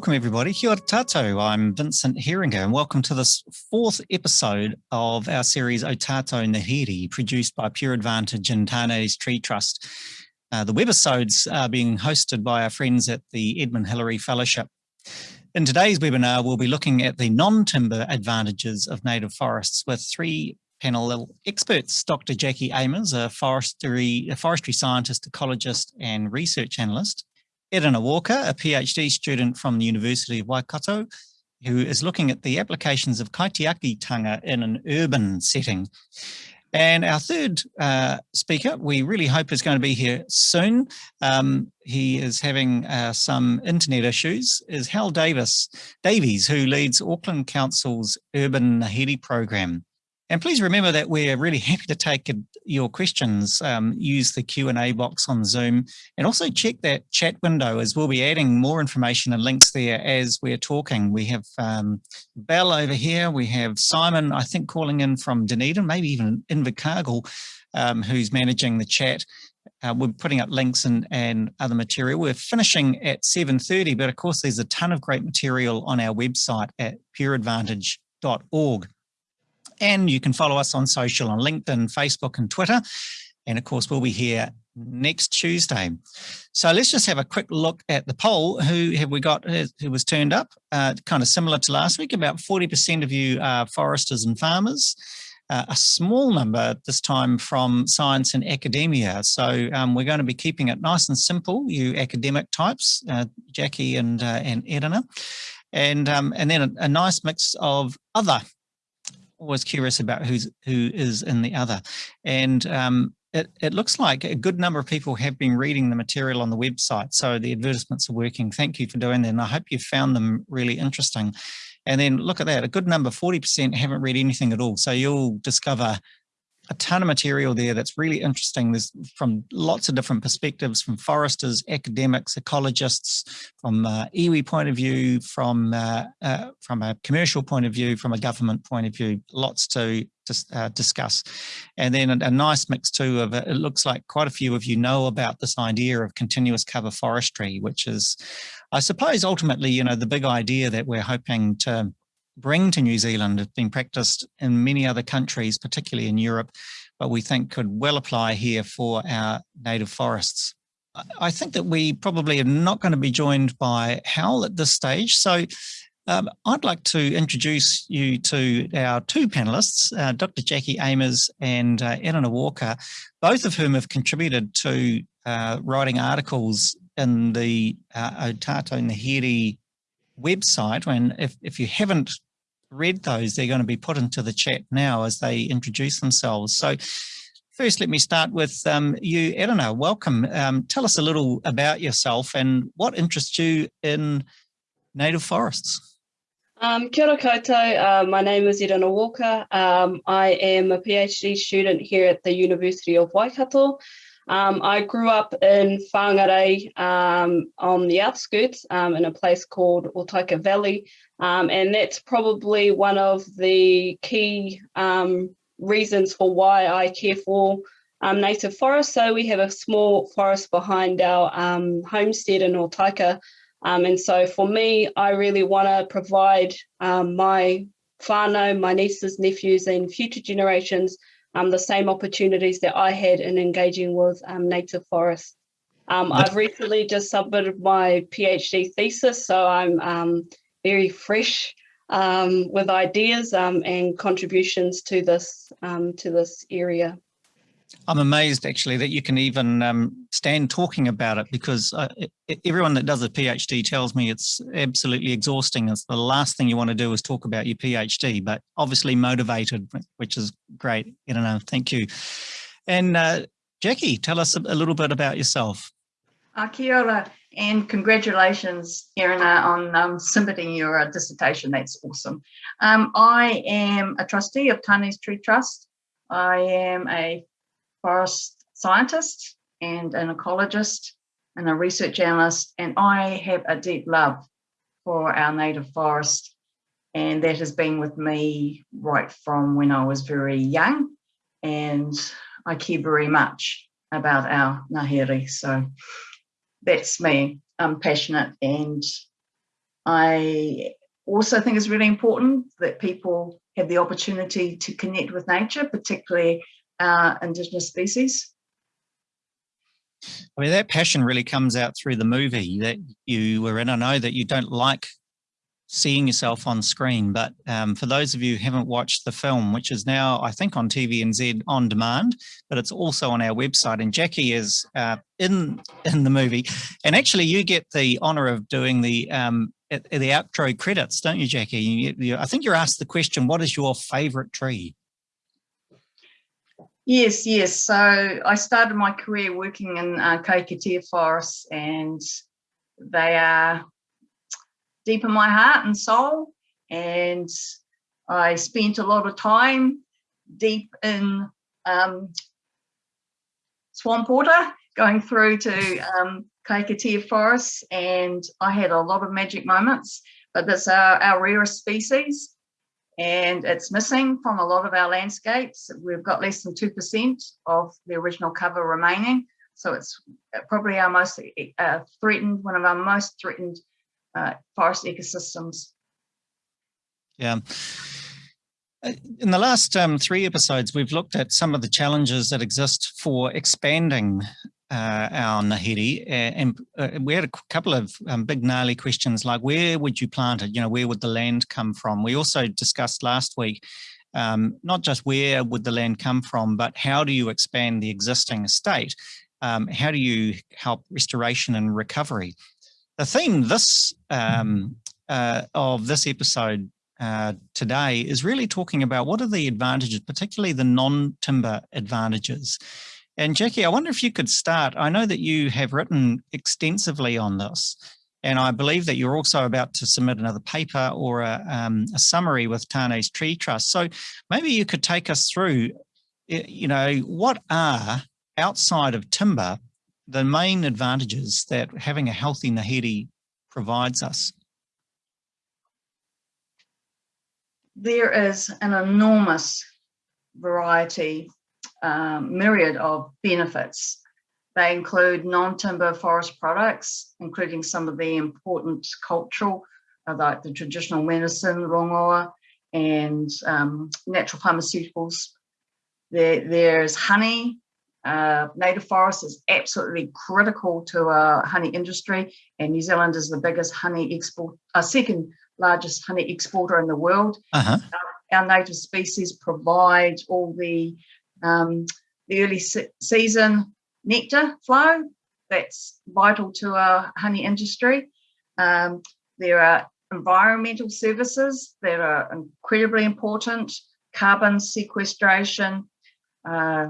welcome everybody. Kia tato. I'm Vincent Heeringa and welcome to this fourth episode of our series Otato Tato Ngāhere, produced by Pure Advantage and Tane's Tree Trust. Uh, the webisodes are being hosted by our friends at the Edmund Hillary Fellowship. In today's webinar, we'll be looking at the non-timber advantages of native forests with three panel experts, Dr. Jackie Aimers, a forestry, a forestry scientist, ecologist and research analyst, Edina Walker, a PhD student from the University of Waikato, who is looking at the applications of kaitiakitanga in an urban setting. And our third uh, speaker, we really hope is going to be here soon. Um, he is having uh, some internet issues, is Hal Davis Davies, who leads Auckland Council's Urban Ngāhere program. And please remember that we're really happy to take your questions. Um, use the Q&A box on Zoom and also check that chat window as we'll be adding more information and links there as we're talking. We have um, Bell over here. We have Simon, I think, calling in from Dunedin, maybe even Invercargill, um, who's managing the chat. Uh, we're putting up links and, and other material. We're finishing at 7.30, but of course there's a ton of great material on our website at pureadvantage.org. And you can follow us on social on LinkedIn, Facebook and Twitter. And of course, we'll be here next Tuesday. So let's just have a quick look at the poll. Who have we got who was turned up? Uh, kind of similar to last week, about 40% of you are foresters and farmers. Uh, a small number this time from science and academia. So um, we're going to be keeping it nice and simple, you academic types, uh, Jackie and, uh, and Edina. And, um, and then a, a nice mix of other always curious about who's who is in the other. And um, it, it looks like a good number of people have been reading the material on the website. So the advertisements are working. Thank you for doing that. And I hope you found them really interesting. And then look at that, a good number, 40% haven't read anything at all. So you'll discover a ton of material there that's really interesting. There's from lots of different perspectives, from foresters, academics, ecologists, from uh, iwi point of view, from uh, uh, from a commercial point of view, from a government point of view, lots to uh, discuss. And then a, a, nice mix too of it looks like quite a few of you know about this idea of continuous cover forestry, which is, I suppose, ultimately, you know, the big idea that we're hoping to bring to New Zealand have been practiced in many other countries, particularly in Europe, but we think could well apply here for our native forests. I think that we probably are not going to be joined by Hal at this stage. So um, I'd like to introduce you to our two panelists, uh, Dr. Jackie Aimers and uh, Edina Walker, both of whom have contributed to uh, writing articles in the uh, Otato Ngāhere website. And if, if you haven't read those, they're going to be put into the chat now as they introduce themselves. So first, let me start with um, you, Edina. Welcome. Um, tell us a little about yourself and what interests you in native forests. Um, kia ora koutou, uh, my name is Edina Walker. Um, I am a PhD student here at the University of Waikato. Um, I grew up in Whangarei um, on the outskirts um, in a place called Otaika Valley, um, and that's probably one of the key um, reasons for why I care for um, native forests. So we have a small forest behind our homestead in Otaika, and so for me, I really want to provide my whānau, my nieces, nephews, and future generations um, the same opportunities that I had in engaging with um, native forests. Um, I've recently just submitted my PhD thesis, so I'm um, very fresh um, with ideas um, and contributions to this to this area. I'm amazed actually that you can even um, stand talking about it because uh, everyone that does a PhD tells me it's absolutely exhausting. It's the last thing you want to do is talk about your PhD, but obviously motivated, which is great. You know, thank you. And uh, Jackie, tell us a, little bit about yourself. Uh, ora, and congratulations, Edina, on um, submitting your uh, dissertation. That's awesome. Um, I am a trustee of Tane's Tree Trust. I am a forest scientist and an ecologist and a research analyst, and I have a deep love for our native forest. And that has been with me right from when I was very young. And I care very much about our ngahere. So that's me. I'm passionate and I also think it's really important that people have the opportunity to connect with nature, particularly uh, Indigenous species. I mean, that passion really comes out through the movie that you were in. I know that you don't like seeing yourself on screen, but um, for those of you who haven't watched the film, which is now, I think, on TVNZ on demand, but it's also on our website, and Jackie is uh, in in the movie. And actually, you get the honour of doing the um, the outro credits, don't you, Jackie? You, you, I think you're asked the question, what is your favourite tree? Yes, yes. So I started my career working in uh, Kahikatea forests and they are deep in my heart and soul. And I spent a lot of time deep in um, swamp water, going through to um, Kahikatea forests, and I had a lot of magic moments. But this our, our rarest species, and it's missing from a lot of our landscapes. We've got less than 2% of the original cover remaining. So it's probably our most uh, threatened, one of our most threatened uh, forest ecosystems. Yeah. In the last um, three episodes, we've looked at some of the challenges that exist for expanding uh, our Ngāhere, and uh, we had a couple of um, big gnarly questions like where would you plant it? You know, where would the land come from? We also discussed last week um, not just where would the land come from, but how do you expand the existing estate? Um, how do you help restoration and recovery? The theme this um, uh, of this episode uh, today is really talking about what are the advantages, particularly the non-timber advantages. And Jackie, I wonder if you could start. I know that you have written extensively on this, and I believe that you're also about to submit another paper or a, um, a summary with Tane's Tree Trust. So maybe you could take us through, you know, what are outside of timber the main advantages that having a healthy Ngāhere provides us? There is an enormous variety um, myriad of benefits. They include non-timber forest products, including some of the important cultural, uh, like the traditional medicine, rongoa, and um, natural pharmaceuticals. There, there's honey. Uh, native forest is absolutely critical to our honey industry, and New Zealand is the biggest honey export, uh, second largest honey exporter in the world. Uh -huh. our, our native species provide all the um, the early se season nectar flow, that's vital to our honey industry. Um, there are environmental services that are incredibly important, carbon sequestration, uh,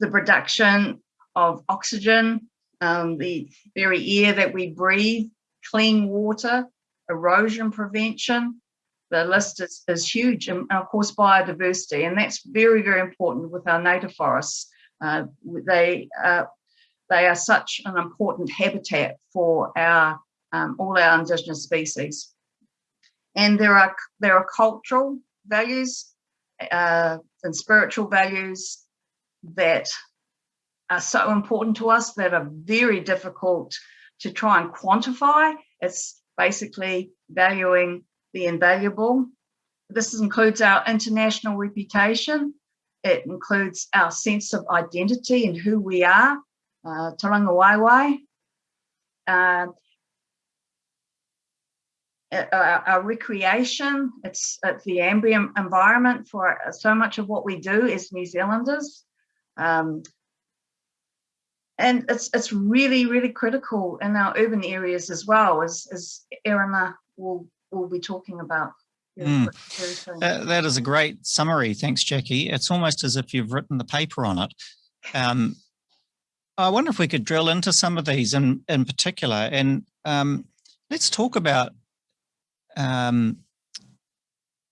the production of oxygen, um, the very air that we breathe, clean water, erosion prevention, the list is, is huge and of course biodiversity and that's very very important with our native forests. Uh, they uh, they are such an important habitat for our um, all our indigenous species. And there are there are cultural values uh, and spiritual values that are so important to us that are very difficult to try and quantify. It's basically valuing the invaluable. This includes our international reputation. It includes our sense of identity and who we are, uh, Waiwai. Uh, our, our, recreation, it's, it's the ambient environment for so much of what we do as New Zealanders. Um, and it's it's really really critical in our urban areas as well as as Erina will we'll be talking about. Mm. That, that is a great summary. Thanks, Jackie. It's almost as if you've written the paper on it. Um, I wonder if we could drill into some of these in, in particular. And um, let's talk about um,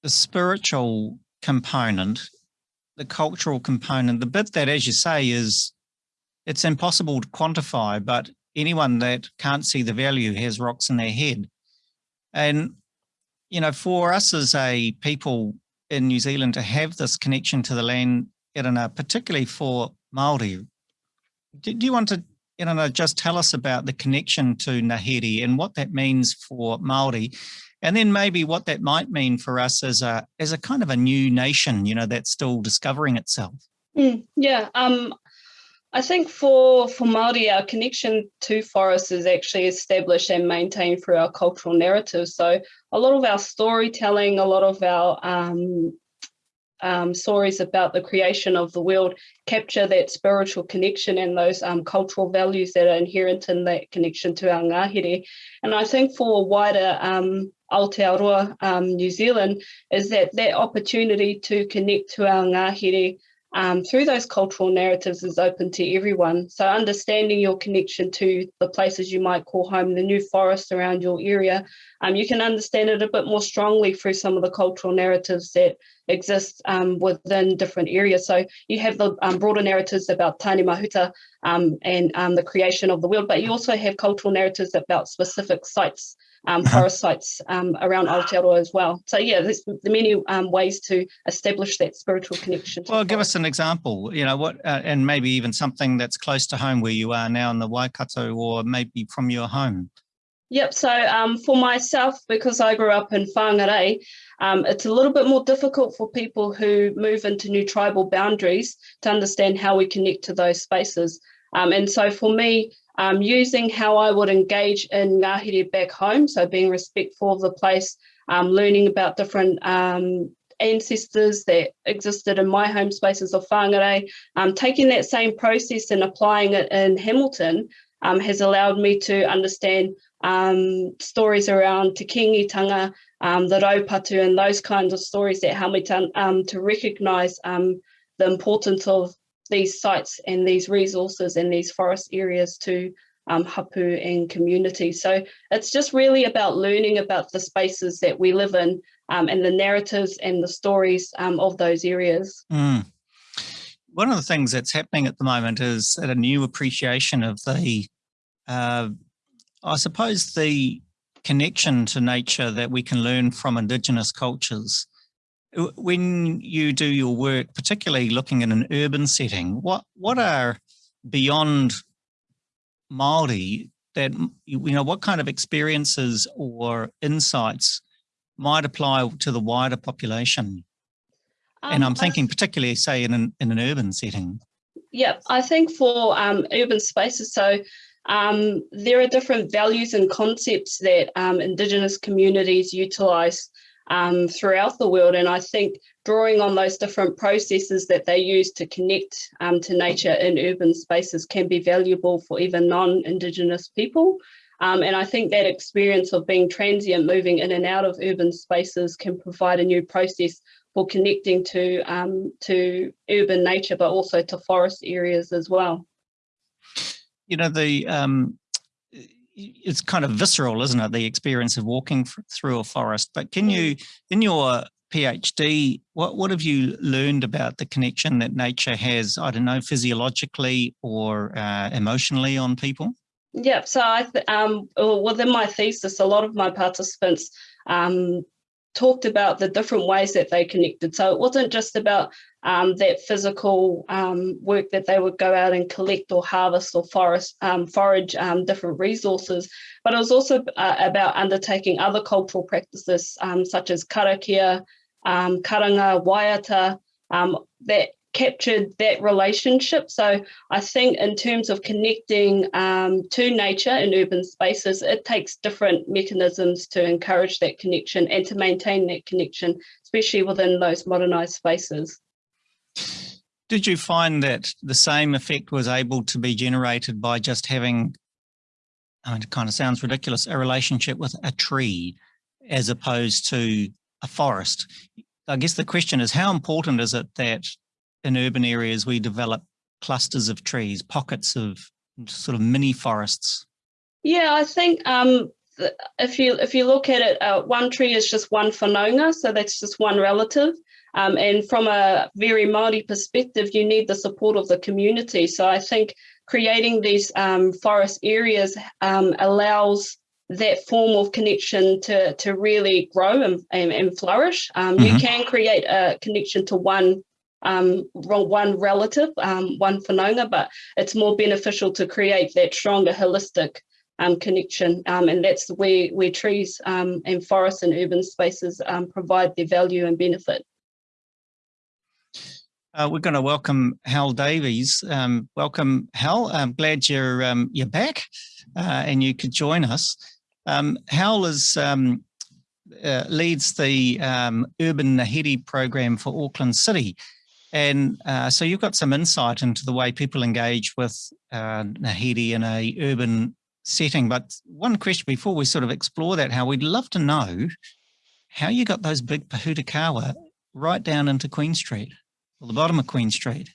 the spiritual component, the cultural component, the bit that, as you say, is it's impossible to quantify, but anyone that can't see the value has rocks in their head. And you know, for us as a people in New Zealand to have this connection to the land, Erina, particularly for Māori, do, you want to know, just tell us about the connection to Ngāhere and what that means for Māori, and then maybe what that might mean for us as a as a kind of a new nation, you know, that's still discovering itself. Mm, yeah, um, I think for for Māori, our connection to forests is actually established and maintained through our cultural narratives. So a lot of our storytelling, a lot of our um, um, stories about the creation of the world capture that spiritual connection and those um, cultural values that are inherent in that connection to our ngahere. And I think for wider um, Aotearoa um, New Zealand is that that opportunity to connect to our ngahere um, through those cultural narratives is open to everyone. So understanding your connection to the places you might call home, the new forests around your area, um, you can understand it a bit more strongly through some of the cultural narratives that exist um, within different areas. So you have the um, broader narratives about Tāne Mahuta um, and um, the creation of the world, but you also have cultural narratives about specific sites um, forest sites um, around Aotearoa as well. So yeah, there's the many um, ways to establish that spiritual connection. Well, give us an example, you know, what, uh, and maybe even something that's close to home where you are now in the Waikato or maybe from your home. Yep, so um, for myself, because I grew up in Whangarei, um, it's a little bit more difficult for people who move into new tribal boundaries to understand how we connect to those spaces. Um, and so for me, um, using how I would engage in Ngāhere back home, so being respectful of the place, um, learning about different um, ancestors that existed in my home spaces of whāngarei, um, taking that same process and applying it in Hamilton um, has allowed me to understand um, stories around te kingitanga, the raupatu and those kinds of stories that help me to, to recognise the importance of these sites and these resources and these forest areas to um, hapu and community. So it's just really about learning about the spaces that we live in um, and the narratives and the stories um, of those areas. Mm. One of the things that's happening at the moment is a new appreciation of the, uh, I suppose, the connection to nature that we can learn from Indigenous cultures when you do your work, particularly looking in an urban setting, what what are beyond Maori that you know what kind of experiences or insights might apply to the wider population? Um, and I'm thinking particularly, say, in an in an urban setting. Yeah, I think for um, urban spaces, so um, there are different values and concepts that um, Indigenous communities utilise um, throughout the world. And I think drawing on those different processes that they use to connect um, to nature in urban spaces can be valuable for even non-Indigenous people. Um, and I think that experience of being transient, moving in and out of urban spaces can provide a new process for connecting to, um, to urban nature, but also to forest areas as well. You know, the um, it's kind of visceral, isn't it? The experience of walking through a forest. But can you, mm. in your PhD, what, what have you learned about the connection that nature has, I don't know, physiologically or uh, emotionally on people? Yeah, so I um, within my thesis, a lot of my participants um, talked about the different ways that they connected. So it wasn't just about um, that physical um, work that they would go out and collect or harvest or forest, um, forage um, different resources, but it was also uh, about undertaking other cultural practices um, such as karakia, um, karanga, waiata, that captured that relationship. So I think in terms of connecting um, to nature in urban spaces, it takes different mechanisms to encourage that connection and to maintain that connection, especially within those modernised spaces. Did you find that the same effect was able to be generated by just having, I mean, it kind of sounds ridiculous, a relationship with a tree as opposed to a forest? I guess the question is how important is it that in urban areas we develop clusters of trees, pockets of sort of mini forests? Yeah, I think um, if you if you look at it, uh, one tree is just one whanaunga, so that's just one relative. Um, and from a very Māori perspective, you need the support of the community. So I think creating these um, forest areas um, allows that form of connection to, to really grow and, and, and flourish. Um, mm -hmm. You mm-hmm. can create a connection to one um, one relative, um, one whanaunga, but it's more beneficial to create that stronger holistic um, connection. Um, and that's where, where trees um, and forests and urban spaces um, provide their value and benefit. Uh, we're going to welcome Hal Davies. Welcome, Hal. I'm glad you're you're back uh, and you could join us. Hal is uh, leads the um, Urban Ngāhere program for Auckland City. And uh, so you've got some insight into the way people engage with uh, Ngāhere in a urban setting. But one question before we sort of explore that, how we'd love to know how you got those big pohutukawa right down into Queen Street, or the bottom of Queen Street.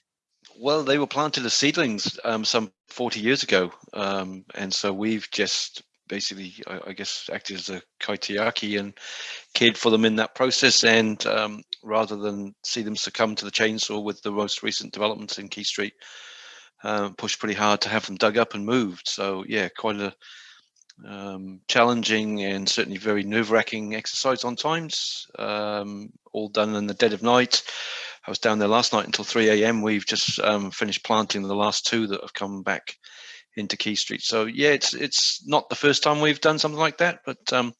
Well, they were planted as seedlings um, some 40 years ago. Um, and so we've just basically, I, I, guess, acted as a kaitiaki and cared for them in that process. And um, rather than see them succumb to the chainsaw with the most recent developments in Quay Street, uh, pushed pretty hard to have them dug up and moved. So yeah, quite a um, challenging and certainly very nerve-wracking exercise on times. Um, all done in the dead of night. I was down there last night until 3 a.m. We've just um, finished planting the last two that have come back into Quay Street. So yeah, it's it's not the first time we've done something like that, but um,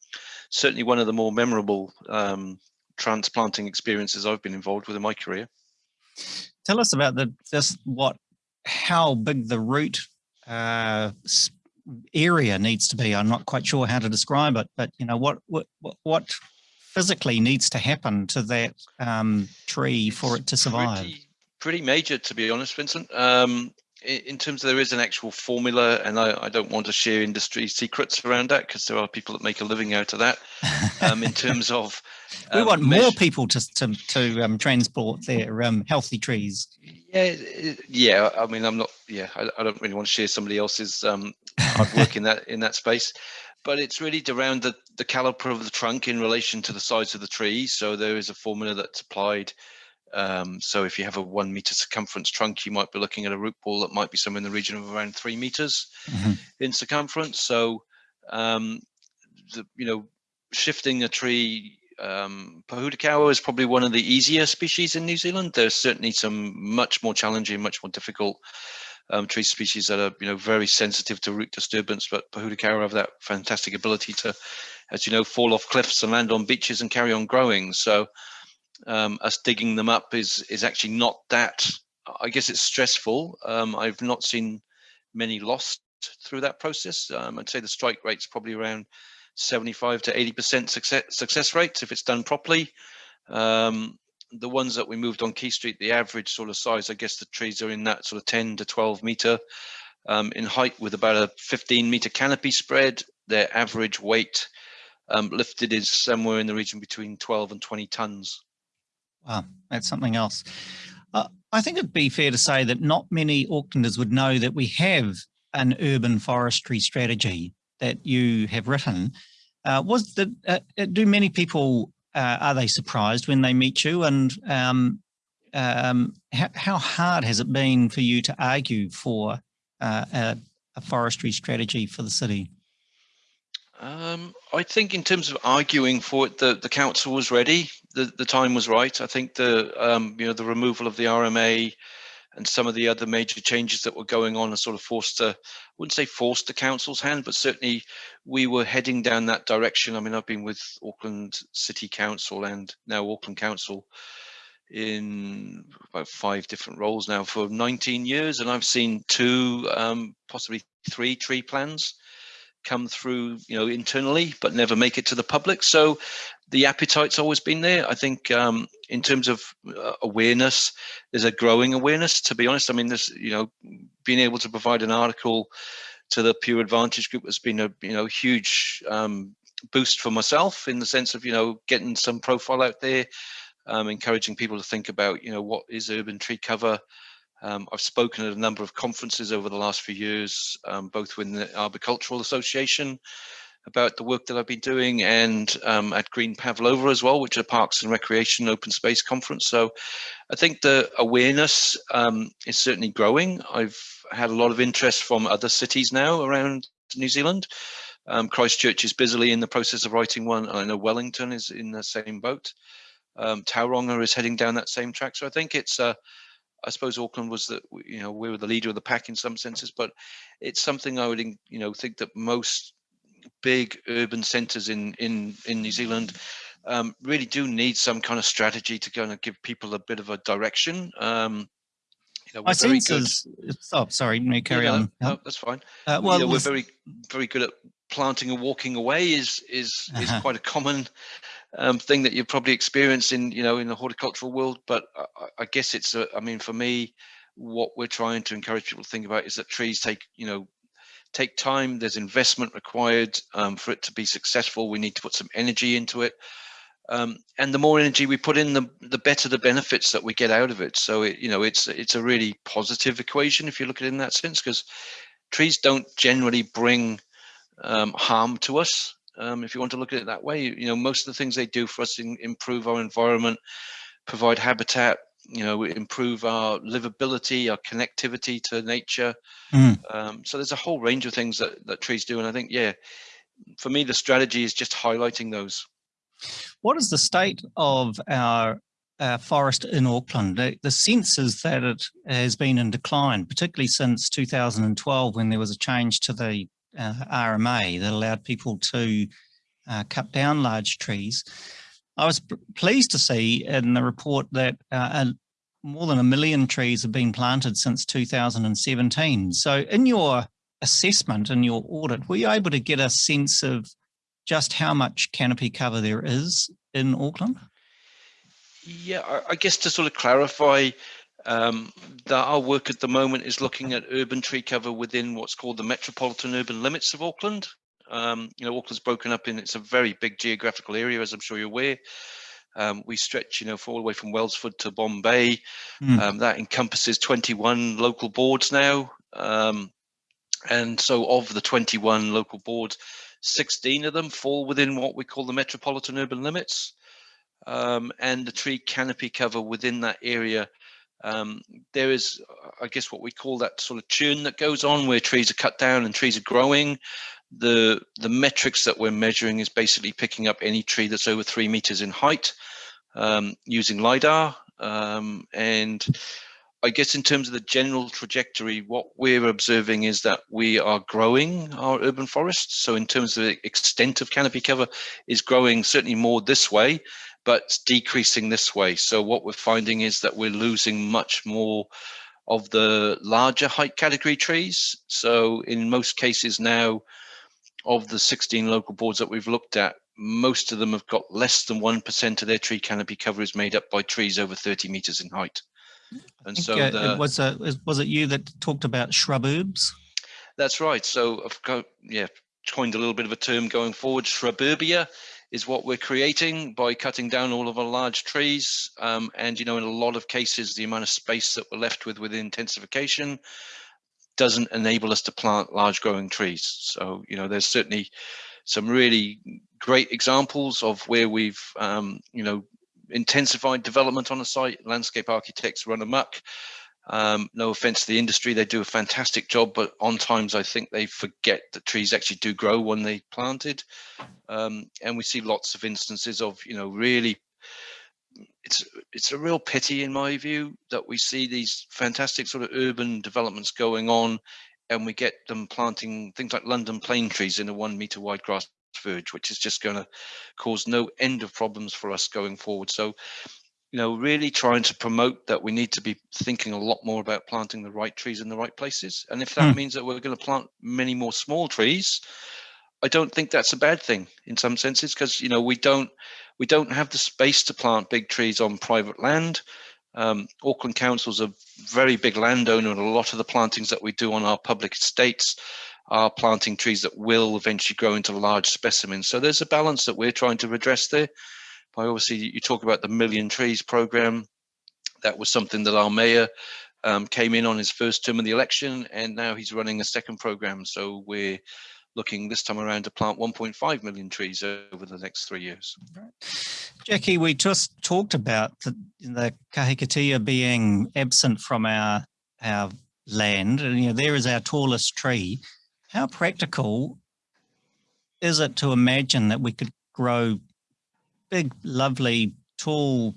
certainly one of the more memorable um, transplanting experiences I've been involved with in my career. Tell us about the just what how big the root uh, area needs to be. I'm not quite sure how to describe it, but you know what what what physically needs to happen to that um, tree for it to survive. Pretty, pretty major, to be honest, Vincent. Um, in terms of there is an actual formula and I, I don't want to share industry secrets around that because there are people that make a living out of that. Um, in terms of um, we want more people to to, to um, transport their um, healthy trees. Yeah yeah i mean i'm not yeah i, I don't really want to share somebody else's um, hard work in that in that space. But it's really around the the caliper of the trunk in relation to the size of the tree. So there is a formula that's applied um, so if you have a one meter circumference trunk, you might be looking at a root ball that might be somewhere in the region of around three meters mm -hmm. in circumference. So, um, the, you know, shifting a tree, um, Pohutukawa is probably one of the easier species in New Zealand. There's certainly some much more challenging, much more difficult um, tree species that are, you know, very sensitive to root disturbance, but Pohutukawa have that fantastic ability to, as you know, fall off cliffs and land on beaches and carry on growing. So, um, us digging them up is is actually not that. I guess it's stressful. Um, I've not seen many lost through that process. Um, I'd say the strike rate's probably around 75 to 80 percent success success rates if it's done properly. Um, the ones that we moved on Quay Street, the average sort of size, I guess the trees are in that sort of 10 to 12 meter um, in height with about a 15 meter canopy spread. Their average weight um, lifted is somewhere in the region between 12 and 20 tons. Wow, that's something else. Uh, I think it'd be fair to say that not many Aucklanders would know that we have an urban forestry strategy that you have written. Uh, was the uh, uh do many people uh, are they surprised when they meet you, and um, um, how, hard has it been for you to argue for uh, a, a forestry strategy for the city? Um, I think in terms of arguing for it, the, the council was ready. The, the time was right. I think the um, you know the removal of the RMA and some of the other major changes that were going on are sort of forced to, I wouldn't say forced the council's hand, but certainly we were heading down that direction. I mean, I've been with Auckland City Council and now Auckland Council in about five different roles now for 19 years, and I've seen two, um, possibly three tree plans come through, you know, internally, but never make it to the public. So the appetite's always been there. I think um, in terms of uh, awareness, there's a growing awareness. To be honest, I mean, this, you know, being able to provide an article to the Pure Advantage Group has been a, you know, huge um, boost for myself in the sense of, you know, getting some profile out there, um, encouraging people to think about, you know, what is urban tree cover, um, I've spoken at a number of conferences over the last few years, um, both with the Arboricultural Association about the work that I've been doing and um, at Green Pavlova as well, which is a Parks and Recreation Open Space Conference. So I think the awareness um, is certainly growing. I've had a lot of interest from other cities now around New Zealand. Um, Christchurch is busily in the process of writing one. I know Wellington is in the same boat. Um, Tauranga is heading down that same track. So I think it's, uh, I suppose Auckland was the, you know, we were the leader of the pack in some senses, but it's something I would, you know, think that most big urban centres in in in New Zealand um, really do need some kind of strategy to kind of give people a bit of a direction. Um, you know, My sense is, oh, sorry, me carry yeah, on. No, that's fine. Uh, well, you know, we're very, very good at planting and walking away is is is uh-huh. quite a common um, thing that you probably experience in you know in the horticultural world. But I, I guess it's a, I mean, for me, what we're trying to encourage people to think about is that trees take you know take time. There's investment required um, for it to be successful. We need to put some energy into it. Um, and the more energy we put in, the the better the benefits that we get out of it. So it, you know, it's it's a really positive equation if you look at it in that sense, because trees don't generally bring um, harm to us. Um, if you want to look at it that way, you know, most of the things they do for us in, improve our environment, provide habitat, you know, improve our livability, our connectivity to nature. Mm. Um, so there's a whole range of things that, that trees do. And I think, yeah, for me, the strategy is just highlighting those. What is the state of our uh, forest in Auckland? The, the sense is that it has been in decline, particularly since 2012 when there was a change to the uh, RMA that allowed people to uh, cut down large trees. I was pleased to see in the report that uh, more than a million trees have been planted since 2017. So in your assessment and your audit, were you able to get a sense of just how much canopy cover there is in Auckland? Yeah, I, guess to sort of clarify, um, that our work at the moment is looking at urban tree cover within what's called the metropolitan urban limits of Auckland. Um, you know, Auckland's broken up in, it's a very big geographical area, as I'm sure you're aware. Um, we stretch, you know, all the way from Wellsford to Bombay. Mm. that encompasses 21 local boards now. Um, and so of the 21 local boards, 16 of them fall within what we call the metropolitan urban limits. Um, and the tree canopy cover within that area. Um, there is, I guess, what we call that sort of churn that goes on where trees are cut down and trees are growing. The the metrics that we're measuring is basically picking up any tree that's over three meters in height um, using lidar. Um, and I guess in terms of the general trajectory, what we're observing is that we are growing our urban forests. So in terms of the extent of canopy cover is growing certainly more this way, but decreasing this way. So what we're finding is that we're losing much more of the larger height category trees. So in most cases now, of the 16 local boards that we've looked at, most of them have got less than 1% of their tree canopy cover is made up by trees over 30 meters in height. And so uh, the, was, uh, was it you that talked about shrub herbs? That's right. So I've got, yeah, coined a little bit of a term going forward. Shrubberbia is what we're creating by cutting down all of our large trees. Um, and, you know, in a lot of cases, the amount of space that we're left with with intensification doesn't enable us to plant large growing trees. So, you know, there's certainly some really great examples of where we've, um, you know, intensified development on a site, landscape architects run amok. Um, no offense to the industry, they do a fantastic job, but on times I think they forget that trees actually do grow when they planted. Um, and we see lots of instances of, you know, really, it's it's a real pity in my view that we see these fantastic sort of urban developments going on and we get them planting things like London plane trees in a one meter wide grass verge, which is just going to cause no end of problems for us going forward. So, you know, really trying to promote that we need to be thinking a lot more about planting the right trees in the right places. And if that mm. means that we're going to plant many more small trees, I don't think that's a bad thing in some senses because you know we don't we don't have the space to plant big trees on private land. Um, Auckland Council's a very big landowner, and a lot of the plantings that we do on our public estates are planting trees that will eventually grow into large specimens. So there's a balance that we're trying to address there. By obviously, you talk about the Million Trees program. That was something that our mayor um, came in on his first term of the election, and now he's running a second program. So we're looking this time around to plant 1.5 million trees over the next three years. Jackie, we just talked about the, the kahikatea being absent from our our land, and you know there is our tallest tree. How practical is it to imagine that we could grow big, lovely tall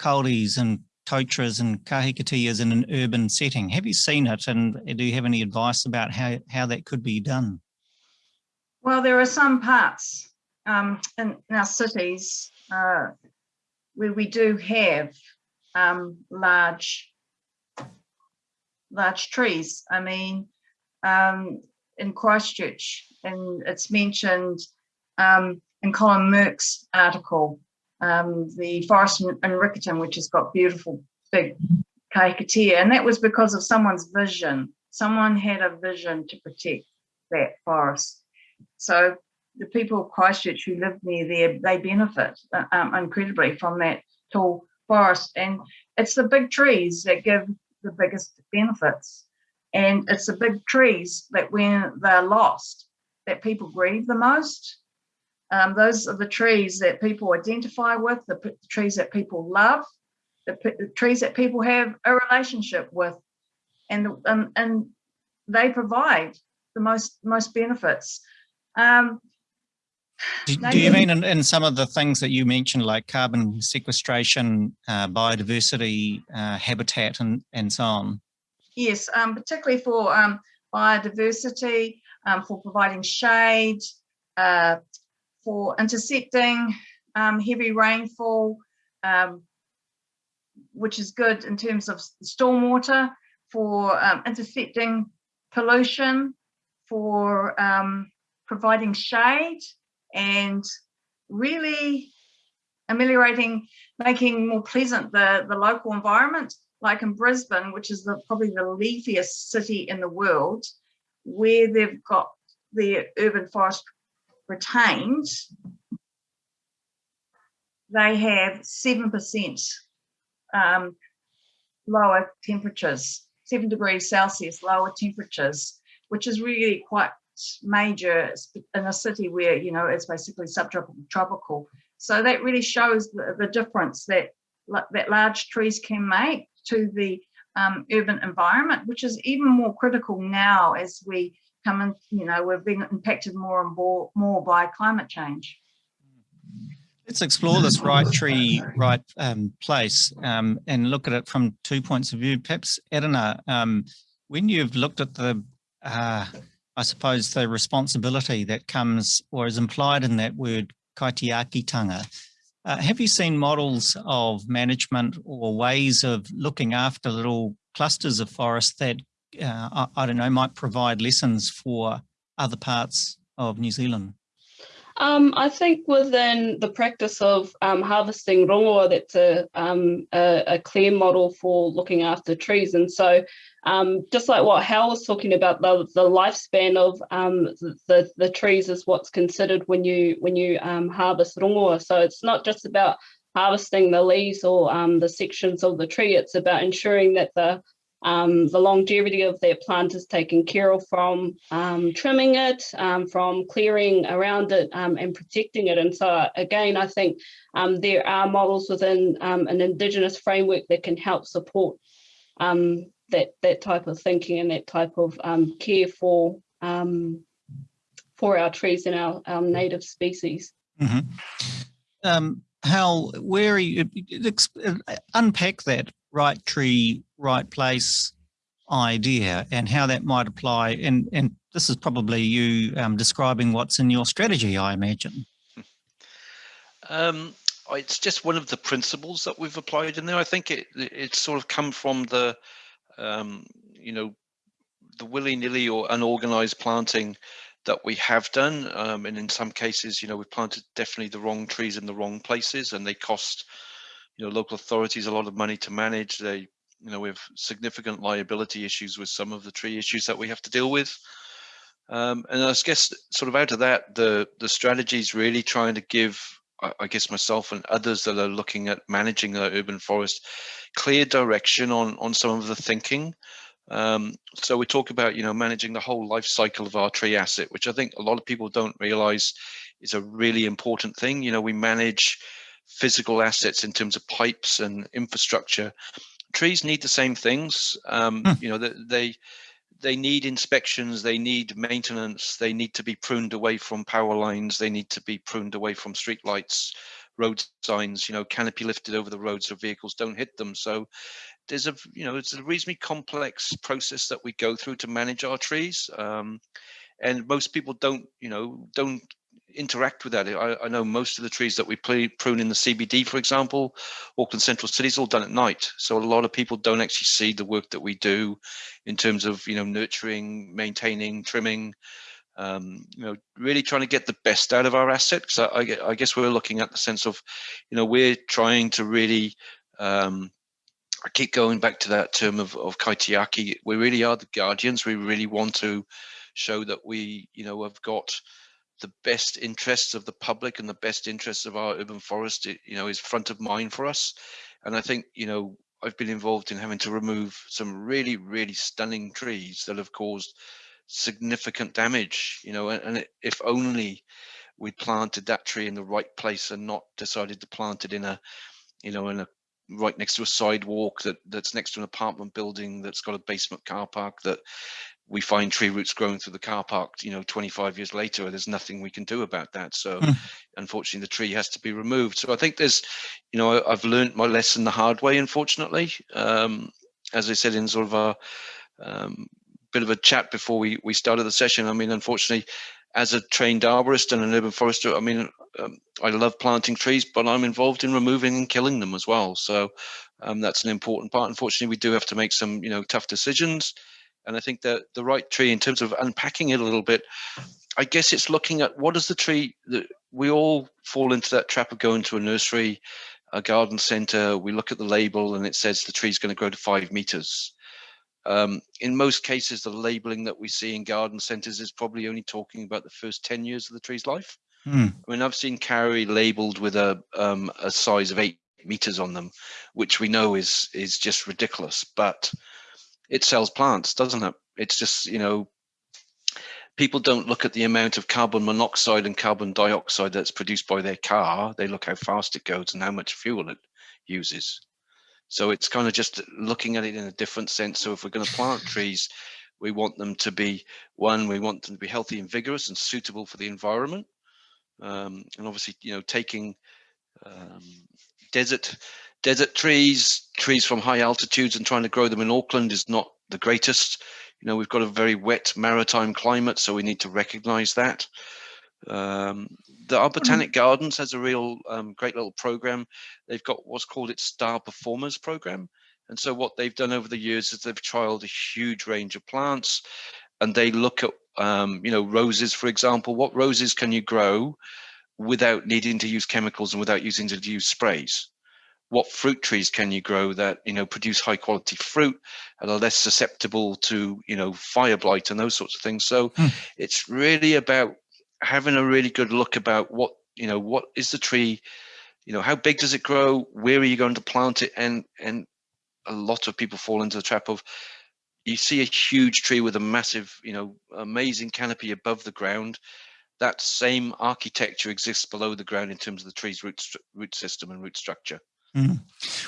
kauri's and totaras and kahikateas in an urban setting. Have you seen it and do you have any advice about how, how that could be done? Well, there are some parts um, in, in, our cities uh, where we do have um, large, large trees. I mean, um, in Christchurch, and it's mentioned um, in Colin Meurk's article, um, the forest in, in Riccarton, which has got beautiful big kahikatea, and that was because of someone's vision. Someone had a vision to protect that forest. So the people of Christchurch who live near there, they benefit uh, um, incredibly from that tall forest. And it's the big trees that give the biggest benefits. And it's the big trees that when they're lost, that people grieve the most. Um, those are the trees that people identify with, the, the trees that people love, the, the, trees that people have a relationship with, and, and, and they provide the most most benefits. Um, do, do, you mean in, in, some of the things that you mentioned, like carbon sequestration, uh, biodiversity, uh, habitat, and, and so on? Yes, um, particularly for um, biodiversity, um, for providing shade, uh, for intercepting um, heavy rainfall, um, which is good in terms of stormwater, for um, intercepting pollution, for providing shade, and really ameliorating, making more pleasant the, the local environment, like in Brisbane, which is the, probably the leafiest city in the world, where they've got the urban forest retained, they have 7% um, lower temperatures, 7 degrees Celsius lower temperatures, which is really quite major in a city where you know it's basically subtropical tropical so that really shows the, the difference that that large trees can make to the um, urban environment which is even more critical now as we come in you know we're being impacted more and more more by climate change Let's explore this right tree, right um, place um, and look at it from two points of view. Perhaps, Edina, um, when you've looked at the uh, I suppose, the responsibility that comes or is implied in that word kaitiakitanga. Uh, have you seen models of management or ways of looking after little clusters of forest that, uh, I, I, don't know, might provide lessons for other parts of New Zealand? Um, I think within the practice of um, harvesting rongoa, that's a, um, a, a, clear model for looking after trees. And so um, just like what Hal was talking about, the, the lifespan of um, the, the trees is what's considered when you when you um, harvest rongoa. So it's not just about harvesting the leaves or the sections of the tree, it's about ensuring that the um, the longevity of their plant is taken care of from um, trimming it, from clearing around it and protecting it. And so again, I think there are models within an Indigenous framework that can help support um, that that type of thinking and that type of um, care for um, for our trees and our, our native species. Mm -hmm. um, Hal, where are you, unpack that right tree, right place idea and how that might apply. And, and this is probably you um, describing what's in your strategy, I imagine. Um, it's just one of the principles that we've applied in there. I think it it's sort of come from the um, you know, the willy-nilly or unorganized planting that we have done. Um, and in some cases, you know, we've planted definitely the wrong trees in the wrong places and they cost, you know, local authorities a lot of money to manage. They, you know, we have significant liability issues with some of the tree issues that we have to deal with. Um, and I guess sort of out of that, the, the strategy is really trying to give I guess myself and others that are looking at managing the urban forest, clear direction on on some of the thinking. Um, so we talk about you know managing the whole life cycle of our tree asset, which I think a lot of people don't realize is a really important thing. You know, we manage physical assets in terms of pipes and infrastructure. Trees need the same things. Um, hmm. You know, they, they they need inspections, they need maintenance, they need to be pruned away from power lines, they need to be pruned away from street lights, road signs, you know, canopy lifted over the road so vehicles don't hit them. So there's a, you know, it's a reasonably complex process that we go through to manage our trees. Um, and most people don't, you know, don't interact with that. I, I, know most of the trees that we prune in the CBD, for example, Auckland Central City is all done at night. So a lot of people don't actually see the work that we do in terms of, you know, nurturing, maintaining, trimming, um, you know, really trying to get the best out of our asset. I, I, I, guess we're looking at the sense of, you know, we're trying to really, um, I keep going back to that term of, of kaitiaki. We really are the guardians. We really want to show that we, you know, have got the best interests of the public and the best interests of our urban forest, you know, is front of mind for us. And I think, you know, I've been involved in having to remove some really, really stunning trees that have caused significant damage, you know, and, and if only we planted that tree in the right place and not decided to plant it in a, you know, in a right next to a sidewalk that that's next to an apartment building that's got a basement car park that we find tree roots growing through the car park you know 25 years later and there's nothing we can do about that. So mm. unfortunately the tree has to be removed. So i think there's you know I, have learned my lesson the hard way unfortunately. Um, as i said in sort of a um, bit of a chat before we we started the session i mean unfortunately as a trained arborist and an urban forester i mean um, i love planting trees but i'm involved in removing and killing them as well. So um, that's an important part. Unfortunately we do have to make some you know tough decisions and I think that the right tree, in terms of unpacking it a little bit, I guess it's looking at what is the tree that we all fall into that trap of going to a nursery, a garden center. We look at the label and it says the tree's going to grow to five meters. Um, in most cases, the labeling that we see in garden centers is probably only talking about the first 10 years of the tree's life. Hmm. I mean, I've seen kauri labeled with a, um, a size of eight meters on them, which we know is is just ridiculous. But it sells plants, doesn't it? It's just, you know, people don't look at the amount of carbon monoxide and carbon dioxide that's produced by their car. They look how fast it goes and how much fuel it uses. So it's kind of just looking at it in a different sense. So if we're going to plant trees, we want them to be one, we want them to be healthy and vigorous and suitable for the environment. Um, and obviously, you know, taking um, desert desert trees, trees from high altitudes and trying to grow them in Auckland is not the greatest. You know, we've got a very wet maritime climate, so we need to recognize that. Um, the our Botanic Gardens has a real um, great little program. They've got what's called its Star Performers program. And so what they've done over the years is they've trialed a huge range of plants and they look at, um, you know, roses, for example, what roses can you grow without needing to use chemicals and without using to use sprays? What fruit trees can you grow that you know produce high quality fruit and are less susceptible to you know fire blight and those sorts of things. So hmm. it's really about having a really good look about what you know what is the tree you know how big does it grow where are you going to plant it? And and a lot of people fall into the trap of you see a huge tree with a massive you know amazing canopy above the ground. That same architecture exists below the ground in terms of the tree's root root system and root structure Mm.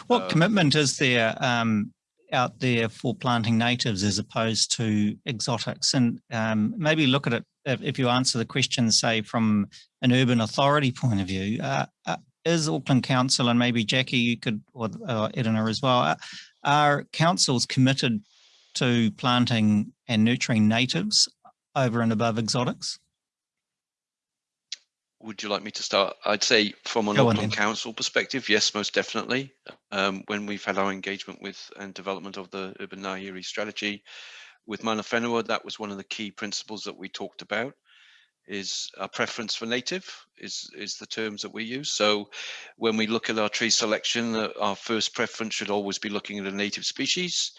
What uh, commitment is there um, out there for planting natives as opposed to exotics? And um, maybe look at it, if you answer the question, say from an urban authority point of view, uh, uh, is Auckland Council, and maybe Jackie, you could, or uh, Edina as well, uh, are councils committed to planting and nurturing natives over and above exotics? Would you like me to start? I'd say from an Auckland Council perspective, yes, most definitely. Um, when we've had our engagement with and development of the Urban Ngāhere strategy with Mana Whenua, that was one of the key principles that we talked about is our preference for native is is the terms that we use. So when we look at our tree selection, uh, our first preference should always be looking at a native species.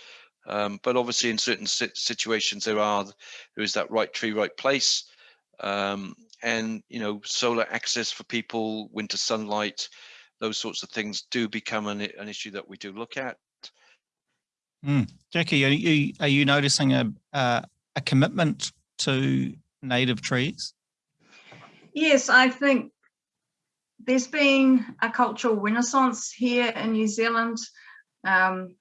Um, but obviously in certain situations there are there is that right tree, right place. Um, and you know solar access for people winter sunlight those sorts of things do become an, an issue that we do look at mm. jackie are you are you noticing a uh, a commitment to native trees yes i think there's been a cultural renaissance here in new zealand um,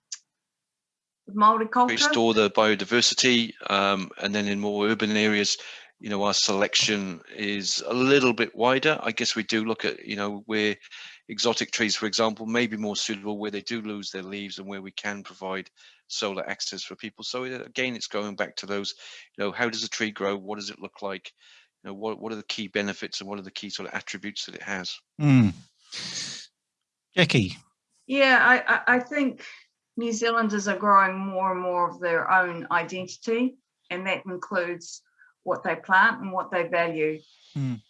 Māori culture. Restore the biodiversity, um, and then in more urban areas, you know, our selection is a little bit wider. I guess we do look at, you know, we're exotic trees, for example, may be more suitable where they do lose their leaves and where we can provide solar access for people. So again, it's going back to those, you know, how does a tree grow? What does it look like? You know, what, what are the key benefits and what are the key sort of attributes that it has? Mm. Jackie. Yeah, I, I think New Zealanders are growing more and more of their own identity, and that includes what they plant and what they value. Mm.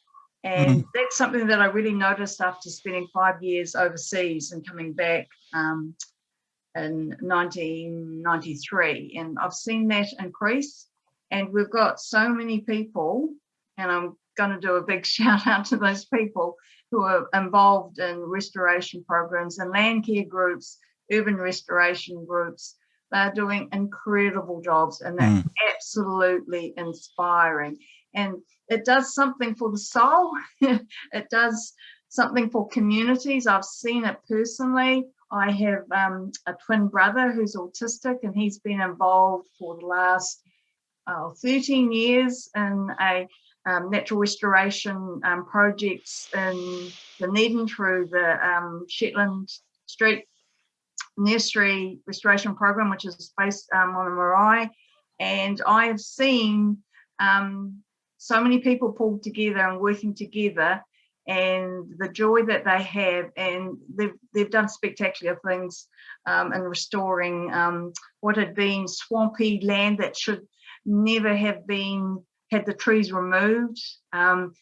And mm. that's something that I really noticed after spending five years overseas and coming back um, in 1993. And I've seen that increase. And we've got so many people, and I'm going to do a big shout out to those people who are involved in restoration programs and land care groups, urban restoration groups. They're doing incredible jobs and they're mm. absolutely inspiring. And it does something for the soul. it does something for communities. I've seen it personally. I have um, a twin brother who's autistic and he's been involved for the last uh, 13 years in a um, natural restoration um, projects in Dunedin through the um, Shetland Street Nursery Restoration Program, which is based um, on the marae. And I have seen um, so many people pulled together and working together and the joy that they have and they've, they've done spectacular things um, in restoring um, what had been swampy land that should never have been had the trees removed um,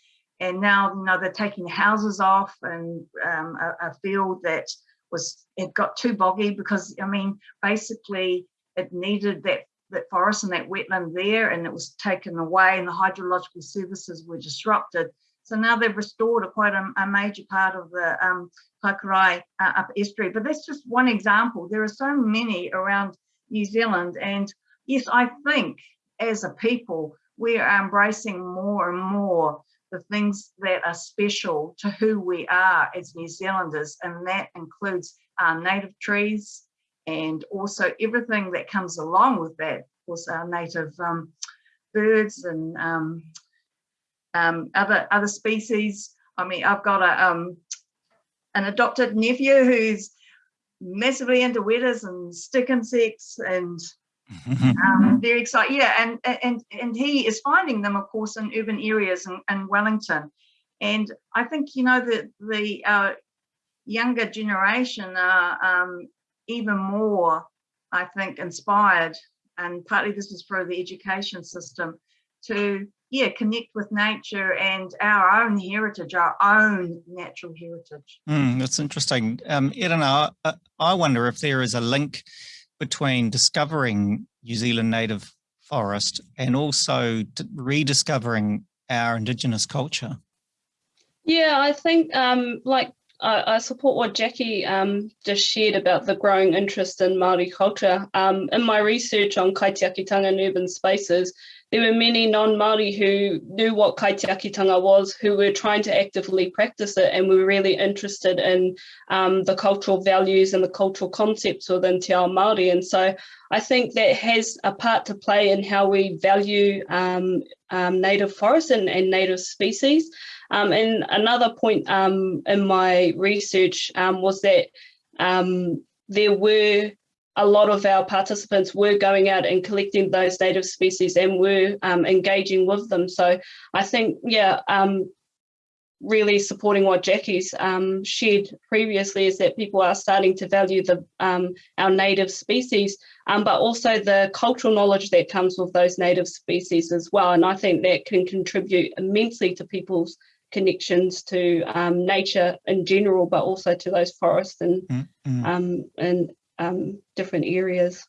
and now you know they're taking houses off and um, a, a, field that was it got too boggy because I mean basically it needed that that forest and that wetland there and it was taken away and the hydrological services were disrupted so now they've restored a quite a, a major part of the um, uh, up estuary. But that's just one example. There are so many around New Zealand. And yes, I think as a people, we are embracing more and more the things that are special to who we are as New Zealanders. And that includes our native trees and also everything that comes along with that. Of course, our native um, birds and um, um, other other species. I mean, I've got a um, an adopted nephew who's massively into wetas and stick insects and um, very exciting. Yeah, and and and he is finding them, of course, in urban areas in, in Wellington. And I think you know that the uh, younger generation are um, even more, I think, inspired, and partly this is through the education system to yeah, connect with nature and our own heritage, our own natural heritage. Mm, that's interesting. Um, Irina, I, I wonder if there is a link between discovering New Zealand native forest and also rediscovering our Indigenous culture. Yeah, I think um, like I, I, support what Jackie um, just shared about the growing interest in Māori culture. Um, in my research on kaitiakitanga and urban spaces, there were many non-Māori who knew what kaitiakitanga was, who were trying to actively practice it and were really interested in um, the cultural values and the cultural concepts within Te Ao Māori. And so I think that has a part to play in how we value um, um, native forests and, and native species. Um, and another point um, in my research um, was that there were a lot of our participants were going out and collecting those native species and were um, engaging with them. So I think, yeah, um, really supporting what Jackie's um, shared previously is that people are starting to value the um, our native species, um, but also the cultural knowledge that comes with those native species as well. And I think that can contribute immensely to people's connections to um, nature in general, but also to those forests and mm -hmm. and um, different areas.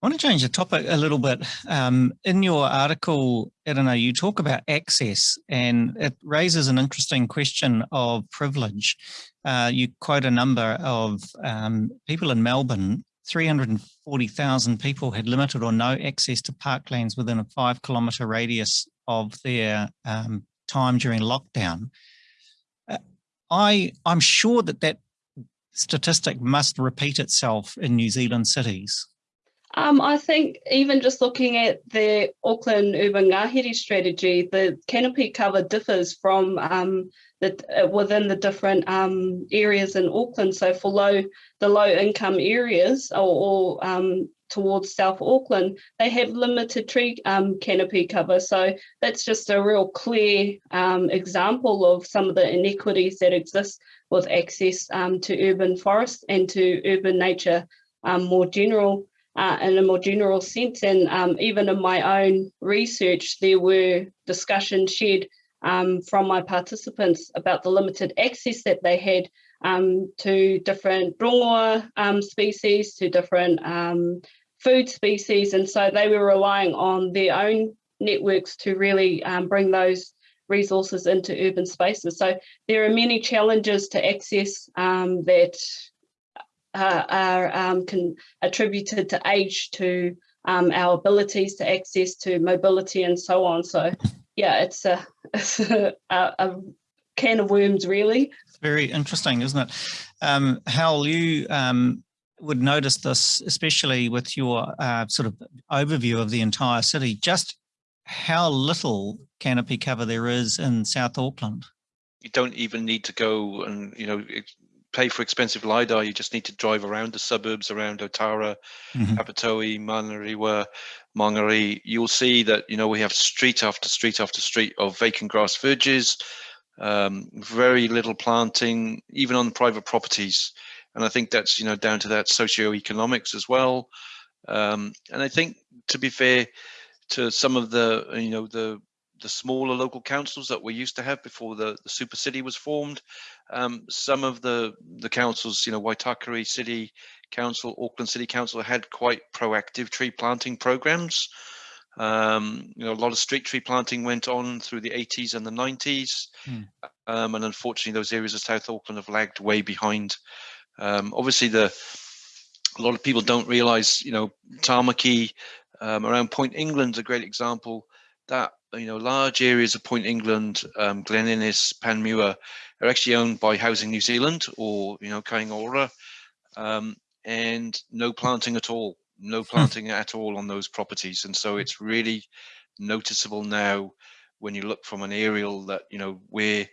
I want to change the topic a little bit. Um, in your article, I don't know, you talk about access and it raises an interesting question of privilege. Uh, you quote a number of um, people in Melbourne, 340,000 people had limited or no access to parklands within a five kilometre radius of their um, time during lockdown. Uh, I, I'm sure that that statistic must repeat itself in New Zealand cities. Um, I think even just looking at the Auckland Urban Ngāhere strategy, the canopy cover differs from um, the, uh, within the different um, areas in Auckland. So for low, the low income areas or, or um, towards South Auckland, they have limited tree um, canopy cover. So that's just a real clear um, example of some of the inequities that exist with access um, to urban forest and to urban nature um, more general. Uh, in a more general sense, and um, even in my own research, there were discussions shared um, from my participants about the limited access that they had um, to different rongoa um, species, to different um, food species. And so they were relying on their own networks to really um, bring those resources into urban spaces. So there are many challenges to access um, that uh, are um, can, attributed to age, to um, our abilities to access to mobility and so on. So yeah, it's a, it's a, a can of worms really. Very interesting, isn't it? Um, Hal, you um, would notice this, especially with your uh, sort of overview of the entire city, just how little canopy cover there is in South Auckland. You don't even need to go and, you know, pay for expensive LiDAR. You just need to drive around the suburbs around Otara, mm -hmm. Papatoetoe, Manurewa, Mangere. You'll see that, you know, we have street after street after street of vacant grass verges, um, very little planting, even on private properties and I think that's you know down to that socioeconomics as well. Um, and I think to be fair to some of the you know the the smaller local councils that we used to have before the, the super city was formed. Um, some of the the councils, you know, Waitakere City Council, Auckland City Council had quite proactive tree planting programs. Um, you know, a lot of street tree planting went on through the 80s and the 90s. Hmm. Um, and unfortunately, those areas of South Auckland have lagged way behind. Um, obviously, the a lot of people don't realize, you know, Tamaki um, around Point England's a great example. That you know, large areas of Point England, um, Glen Innes, Panmure, are actually owned by Housing New Zealand or you know, Kāinga Ora, um, and no planting at all, no hmm. planting at all on those properties, and so it's really noticeable now when you look from an aerial that you know where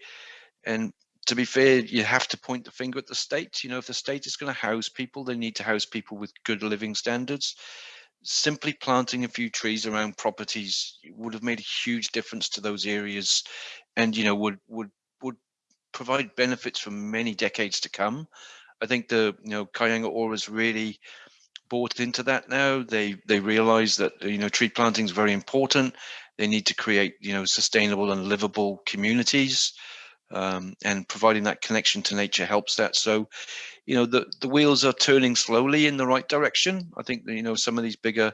and to be fair, you have to point the finger at the state. You know, if the state is going to house people, they need to house people with good living standards. Simply planting a few trees around properties would have made a huge difference to those areas, and you know would would would provide benefits for many decades to come. I think the you know Ora has really bought into that now. They they realize that you know tree planting is very important. They need to create you know sustainable and livable communities um, and providing that connection to nature helps that. So, you know, the, the wheels are turning slowly in the right direction. I think, you know, some of these bigger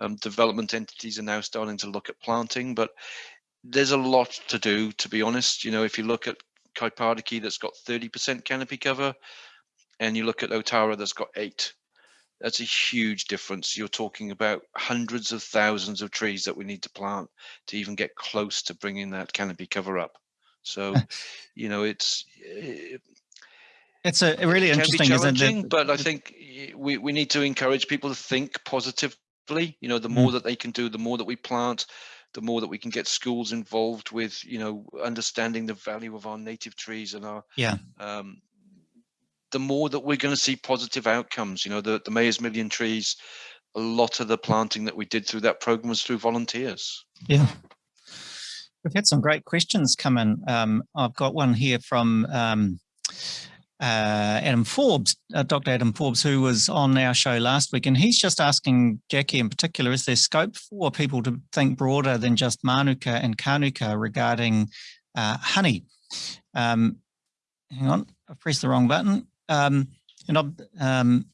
um, development entities are now starting to look at planting, but there's a lot to do, to be honest. You know, if you look at Kaipāriki that's got 30% canopy cover, and you look at Otara that's got eight, that's a huge difference. You're talking about hundreds of thousands of trees that we need to plant to even get close to bringing that canopy cover up. So, you know, it's it, it's a really it interesting, isn't it? But I think we we need to encourage people to think positively. You know, the more mm. that they can do, the more that we plant, the more that we can get schools involved with, you know, understanding the value of our native trees and our yeah. Um, the more that we're going to see positive outcomes. You know, the the Mayor's Million Trees, a lot of the planting that we did through that program was through volunteers. Yeah. We've had some great questions come in. Um, I've got one here from um, uh, Adam Forbes, uh, Dr. Adam Forbes, who was on our show last week, and he's just asking Jackie in particular, is there scope for people to think broader than just Manuka and Kanuka regarding uh, honey? Um, hang on, I pressed the wrong button. Um, and um,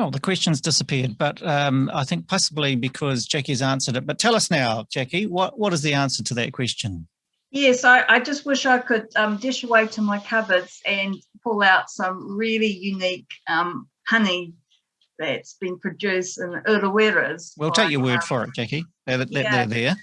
Oh, the question's disappeared, but um, I think possibly because Jackie's answered it. But tell us now, Jackie, what, what is the answer to that question? Yes, I, I just wish I could um, dish away to my cupboards and pull out some really unique um, honey that's been produced in Ureweras. We'll take your word um, for it, Jackie. They're, they're, yeah. they're there.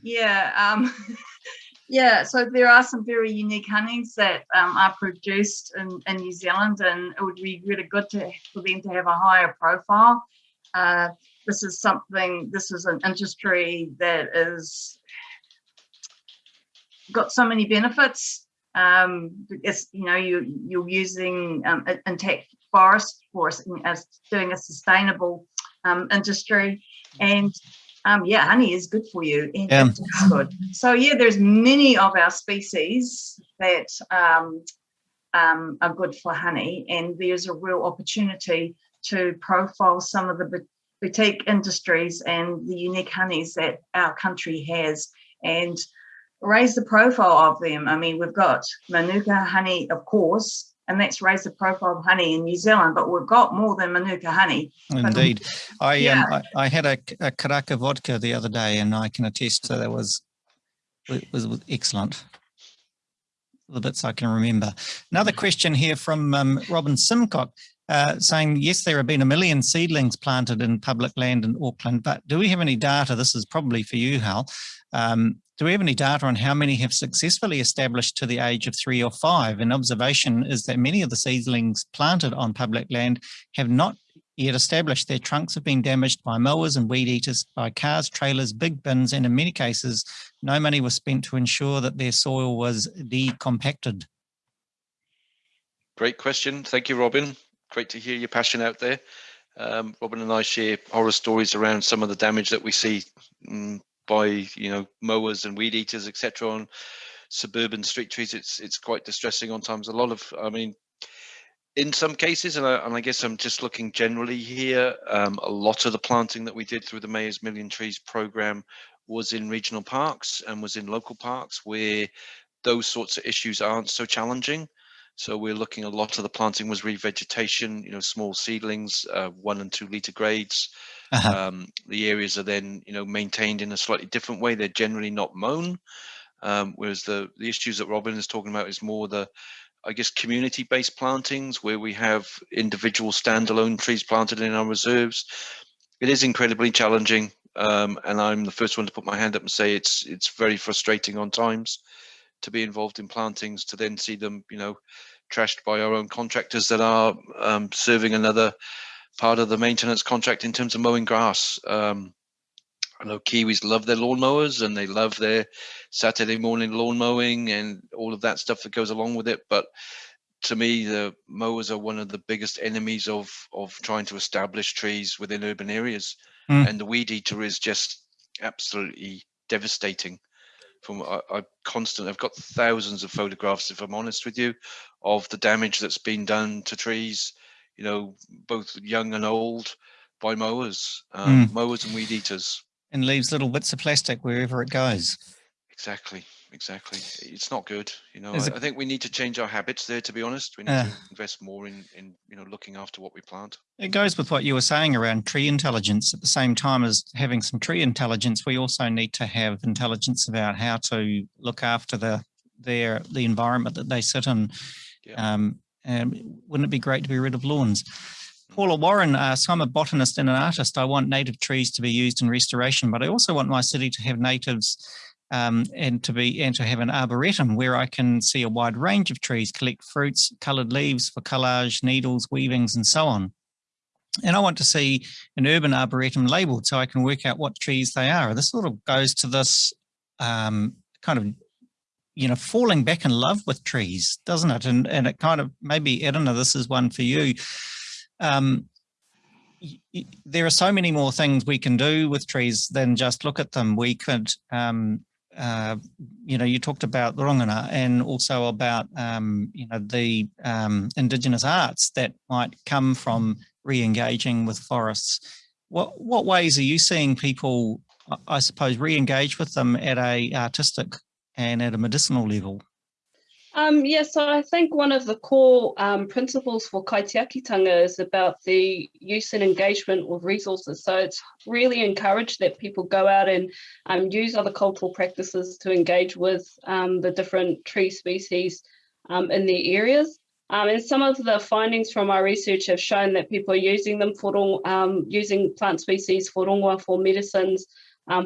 Yeah, um, Yeah, so there are some very unique honeys that um, are produced in, in New Zealand, and it would be really good to, for them to have a higher profile. uh, this is something, this is an industry that is got so many benefits. Um, it's, you know, you, you're using um, intact forest for as doing a sustainable um, industry. And um, yeah, honey is good for you. And yeah. good. So yeah, there's many of our species that um, um, are good for honey. And there's a real opportunity to profile some of the boutique industries and the unique honeys that our country has and raise the profile of them. I mean, we've got Manuka honey, of course, and that's raised the profile of honey in New Zealand, but we've got more than Manuka honey. Indeed. I, yeah. um, I, I, had a, a Karaka vodka the other day and I can attest to that was, it was excellent. The bits I can remember. Another question here from um, Robin Simcock. Uh, saying, yes, there have been a million seedlings planted in public land in Auckland, but do we have any data? This is probably for you, Hal. Um, do we have any data on how many have successfully established to the age of three or five? An observation is that many of the seedlings planted on public land have not yet established. Their trunks have been damaged by mowers and weed eaters, by cars, trailers, big bins, and in many cases, no money was spent to ensure that their soil was decompacted. Great question. Thank you, Robin. Great to hear your passion out there. Um, Robin and I share horror stories around some of the damage that we see um, by you know mowers and weed eaters etc on suburban street trees it's it's quite distressing on times. A lot of i mean in some cases and i, and I guess i'm just looking generally here um, a lot of the planting that we did through the mayor's million trees program was in regional parks and was in local parks where those sorts of issues aren't so challenging so we're looking a lot of the planting was revegetation, you know, small seedlings, uh, one and two liter grades. Uh -huh. um, the areas are then, you know, maintained in a slightly different way. They're generally not mown. Um, whereas the, the issues that Robin is talking about is more the, I guess, community-based plantings where we have individual standalone trees planted in our reserves. It is incredibly challenging. Um, and I'm the first one to put my hand up and say it's it's very frustrating on times to be involved in plantings to then see them, you know, trashed by our own contractors that are um, serving another part of the maintenance contract in terms of mowing grass. Um, I know Kiwis love their lawnmowers and they love their Saturday morning lawn mowing and all of that stuff that goes along with it. But to me, the mowers are one of the biggest enemies of of trying to establish trees within urban areas. Mm. And the weed eater is just absolutely devastating from I, I constant i've got thousands of photographs if i'm honest with you of the damage that's been done to trees you know both young and old by mowers um, mm. mowers and weed eaters. And leaves little bits of plastic wherever it goes. Exactly exactly. It's not good you know. I, I, think we need to change our habits there to be honest. We need uh, to invest more in in you know looking after what we plant. It goes with what you were saying around tree intelligence. At the same time as having some tree intelligence we also need to have intelligence about how to look after the their the environment that they sit in. Yeah. um and wouldn't it be great to be rid of lawns? Mm. Paula Warren asks, I'm a botanist and an artist. I want native trees to be used in restoration, but I also want my city to have natives um, and to be and to have an arboretum where I can see a wide range of trees, collect fruits, coloured leaves for collage, needles, weavings, and so on. And I want to see an urban arboretum labelled so I can work out what trees they are. This sort of goes to this um, kind of, you know, falling back in love with trees, doesn't it? And and it kind of maybe Edina, this is one for you. Um, there are so many more things we can do with trees than just look at them. We could um, uh, you know, you talked about the rongoa and also about, um, you know, the um, Indigenous arts that might come from re-engaging with forests. What, what ways are you seeing people, I suppose, re-engage with them at a artistic and at a medicinal level? Um, yeah, so I think one of the core um, principles for kaitiakitanga is about the use and engagement with resources. So it's really encouraged that people go out and um, use other cultural practices to engage with um, the different tree species um, in their areas. Um, and some of the findings from our research have shown that people are using them for using plant species for rongoa, for medicines,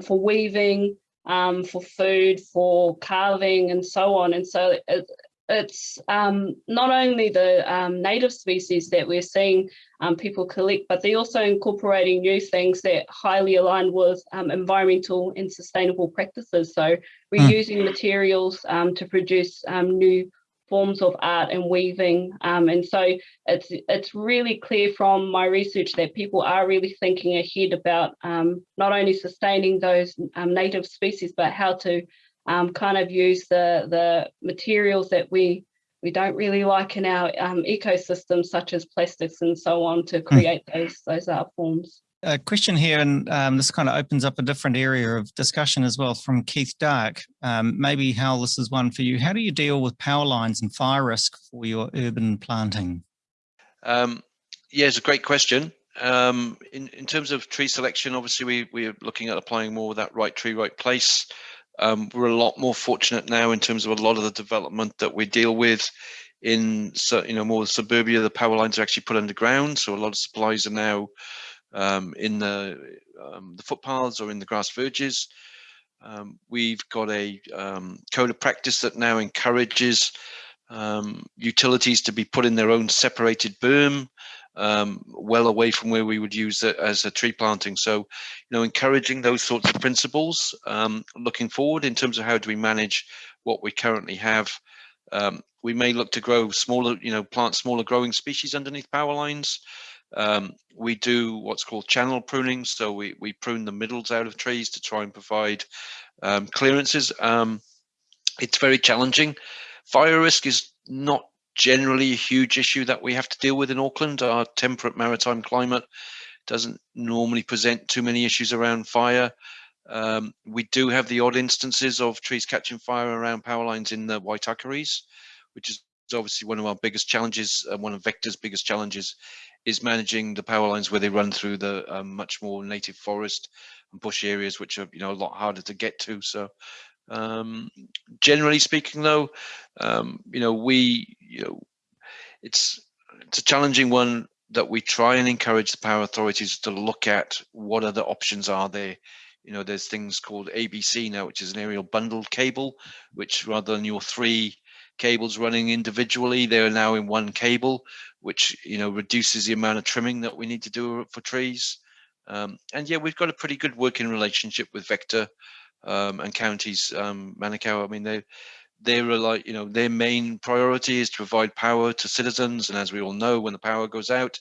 for weaving, um, for food, for carving and so on. And so it, it's um, not only the um, native species that we're seeing um, people collect, but they're also incorporating new things that highly aligned with um, environmental and sustainable practices. So reusing mm. materials um, to produce um, new forms of art and weaving. Um, and so it's it's really clear from my research that people are really thinking ahead about um, not only sustaining those um, native species, but how to um, kind of use the, the materials that we we don't really like in our um, ecosystems, such as plastics and so on, to hmm. create mm. those those art forms a question here, and um, this kind of opens up a different area of discussion as well from Keith Dark. Um, maybe Hal, this is one for you. How do you deal with power lines and fire risk for your urban planting? Um, yeah, it's a great question. Um, in, in terms of tree selection, obviously we, we're looking at applying more that right tree, right place. Um, we're a lot more fortunate now in terms of a lot of the development that we deal with in you know more suburbia the power lines are actually put underground so a lot of supplies are now um, in the, um, the footpaths or in the grass verges. Um, we've got a um, code of practice that now encourages um, utilities to be put in their own separated berm, um, well away from where we would use it as a tree planting. So, you know, encouraging those sorts of principles, looking forward in terms of how do we manage what we currently have. we may look to grow smaller, you know, plant smaller growing species underneath power lines. Um, we do what's called channel pruning. So we, we prune the middles out of trees to try and provide um, clearances. Um, it's very challenging. Fire risk is not generally a huge issue that we have to deal with in Auckland. Our temperate maritime climate doesn't normally present too many issues around fire. Um, we do have the odd instances of trees catching fire around power lines in the Waitakeres, which is obviously one of our biggest challenges, and one of Vector's biggest challenges is managing the power lines where they run through the um, much more native forest and bush areas, which are you know a lot harder to get to. So um, generally speaking, though, um, you know we you know it's it's a challenging one that we try and encourage the power authorities to look at what other options are there. You know, there's things called ABC now, which is an aerial bundled cable, which rather than your three cables running individually, they are now in one cable, which you know reduces the amount of trimming that we need to do for trees. Um, and yeah, we've got a pretty good working relationship with Vector um, and counties. Um, Manukau, I mean, they they're like you know their main priority is to provide power to citizens, and as we all know, when the power goes out,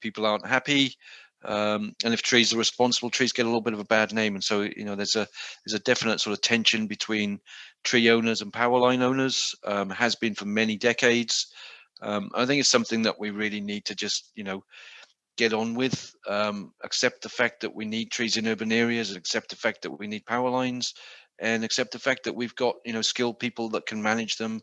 people aren't happy. Um, and if trees are responsible, trees get a little bit of a bad name, and so you know there's a there's a definite sort of tension between tree owners and power line owners. Um, has been for many decades. Um, I think it's something that we really need to just, you know, get on with, um, accept the fact that we need trees in urban areas, accept the fact that we need power lines, and accept the fact that we've got, you know, skilled people that can manage them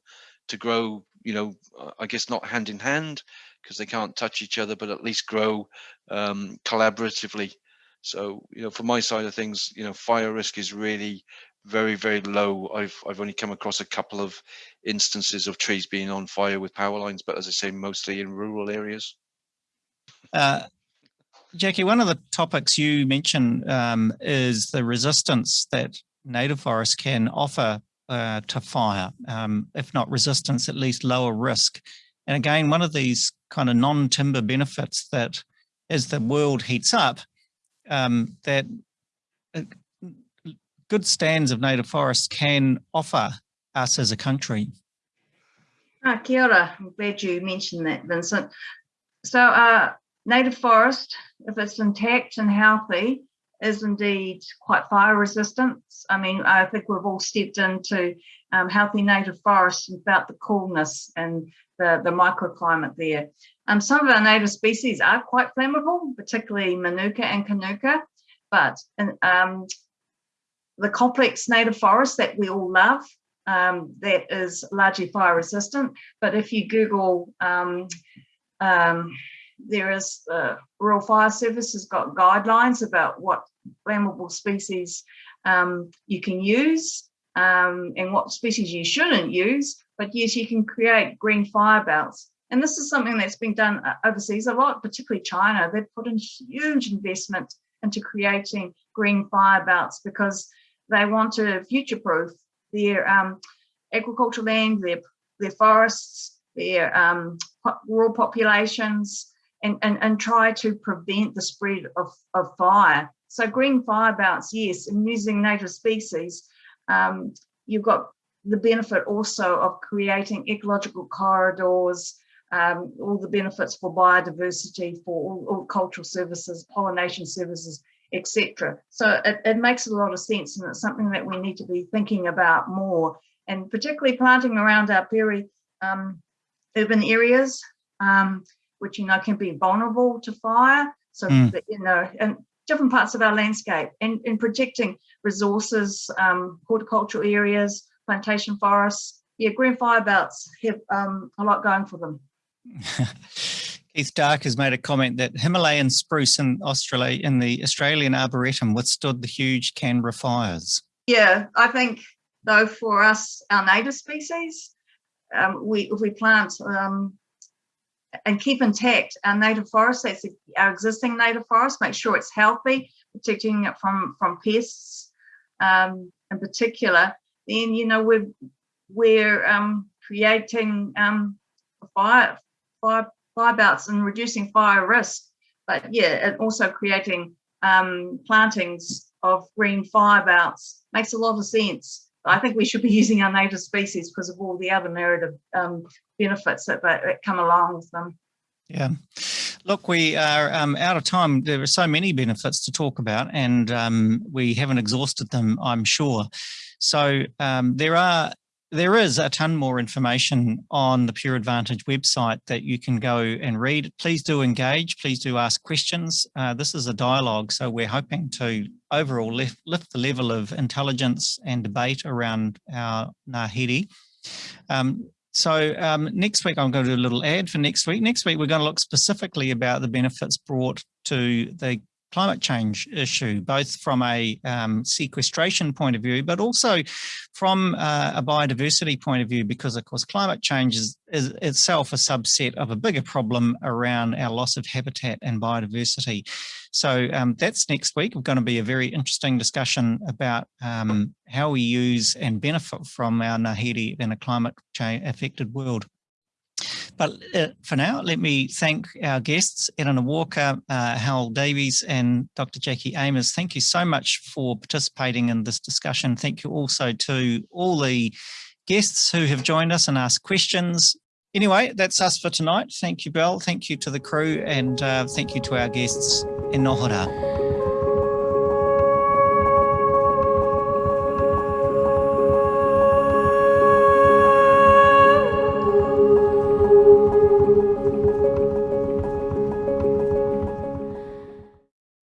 to grow, you know, I guess not hand in hand because they can't touch each other, but at least grow um, collaboratively. So, you know, from my side of things, you know, fire risk is really very very low. I've i've only come across a couple of instances of trees being on fire with power lines but as i say mostly in rural areas. Uh, jackie one of the topics you mentioned um, is the resistance that native forests can offer uh, to fire. Um, if not resistance at least lower risk and again one of these kind of non-timber benefits that as the world heats up um, that uh, good stands of native forests can offer us as a country? Ah, kia ora. I'm glad you mentioned that, Vincent. So uh, native forest, if it's intact and healthy, is indeed quite fire resistant. I mean, I think we've all stepped into um, healthy native forests and the coolness and the, the microclimate there. Um, some of our native species are quite flammable, particularly Manuka and Kanuka, but um, the complex native forest that we all love um, that is largely fire resistant. But if you Google, um, um, there is the Rural Fire Service has got guidelines about what flammable species um, you can use um, and what species you shouldn't use. But yes, you can create green fire belts. And this is something that's been done uh, overseas a lot, particularly China. They've put in huge investment into creating green fire belts because they want to future-proof their um, agricultural land, their their forests, their um, rural populations, and, and, and try to prevent the spread of, of fire. So green fire belts, yes, and using native species, um, you've got the benefit also of creating ecological corridors, um, all the benefits for biodiversity, for all, all cultural services, pollination services, etc. So it, it, makes a lot of sense and it's something that we need to be thinking about more and particularly planting around our peri um, urban areas, um, which you know can be vulnerable to fire. So mm. that, you know, and different parts of our landscape and, and protecting resources, um, horticultural areas, plantation forests. Yeah, green fire belts have um, a lot going for them. Keith Dark has made a comment that Himalayan spruce in Australia in the Australian Arboretum withstood the huge Canberra fires. Yeah, I think though for us, our native species, um, we if we plant um, and keep intact. Our native forest, that's our existing native forest, make sure it's healthy, protecting it from from pests um, in particular, then you know we're we're um, creating um, fire fire fire and reducing fire risk, but yeah, and also creating um, plantings of green fire belts makes a lot of sense. I think we should be using our native species because of all the other merit um, benefits that, that come along with them. Yeah. Look, we are um, out of time. There are so many benefits to talk about and um, we haven't exhausted them, I'm sure. So um, there are there is a ton more information on the Pure Advantage website that you can go and read. Please do engage. Please do ask questions. Uh, this is a dialogue, so we're hoping to overall lift, lift the level of intelligence and debate around our Ngāhere. Um, so um, next week, I'm going to do a little ad for next week. Next week, we're going to look specifically about the benefits brought to the climate change issue, both from a um, sequestration point of view, but also from uh, a biodiversity point of view, because of course climate change is, is, itself a subset of a bigger problem around our loss of habitat and biodiversity. So um, that's next week. We're going to be a very interesting discussion about um, how we use and benefit from our Ngāhere in a climate change affected world. But uh, for now, let me thank our guests, Eleanor Walker, uh, Hal Davies and Dr. Jackie Aimers. Thank you so much for participating in this discussion. Thank you also to all the guests who have joined us and asked questions. Anyway, that's us for tonight. Thank you, Belle. Thank you to the crew and uh, thank you to our guests in Nohora.